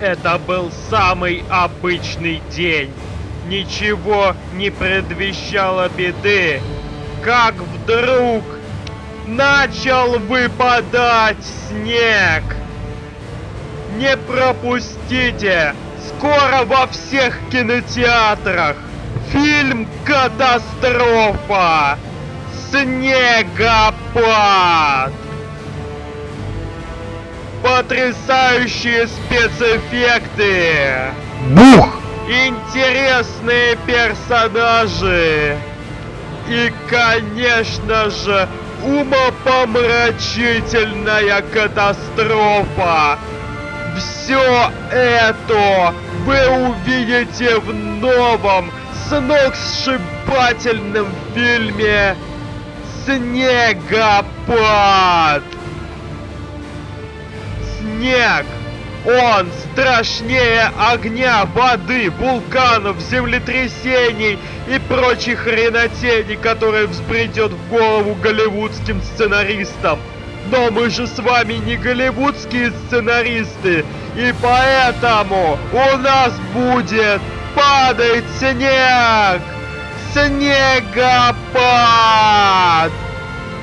Это был самый обычный день. Ничего не предвещало беды. Как вдруг начал выпадать снег. Не пропустите! Скоро во всех кинотеатрах! Фильм «Катастрофа» Снегопад! Потрясающие спецэффекты! Бух! Интересные персонажи! И, конечно же, умопомрачительная катастрофа! Все это вы увидите в новом сногсшибательном фильме Снегопад. Снег. Он страшнее огня, воды, вулканов, землетрясений и прочих хренотений, которые взбредет в голову голливудским сценаристам. Но мы же с вами не голливудские сценаристы, и поэтому у нас будет падать снег! Снегопад!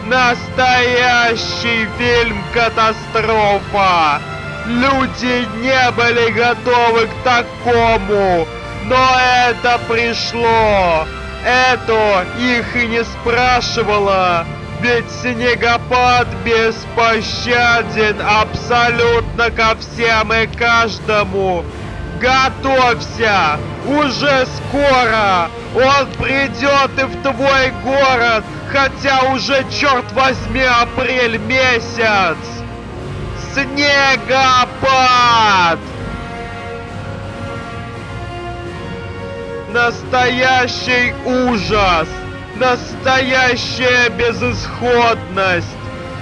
Настоящий фильм катастрофа! Люди не были готовы к такому, но это пришло. Это их и не спрашивало. Ведь снегопад беспощаден абсолютно ко всем и каждому. Готовься! Уже скоро! Он придет и в твой город, хотя уже, черт возьми, апрель месяц! Снегопад! Настоящий ужас! Настоящая безысходность!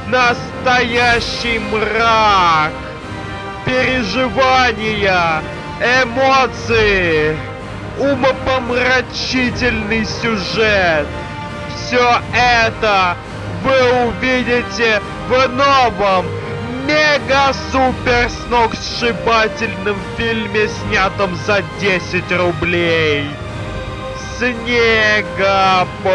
Настоящий мрак! Переживания! Эмоции! Умопомрачительный сюжет! Все это вы увидите в новом мега-супер сногсшибательном фильме, снятом за 10 рублей. Снегопад!